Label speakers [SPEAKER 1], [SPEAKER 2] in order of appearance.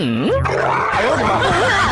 [SPEAKER 1] 嗯？哎呦我的妈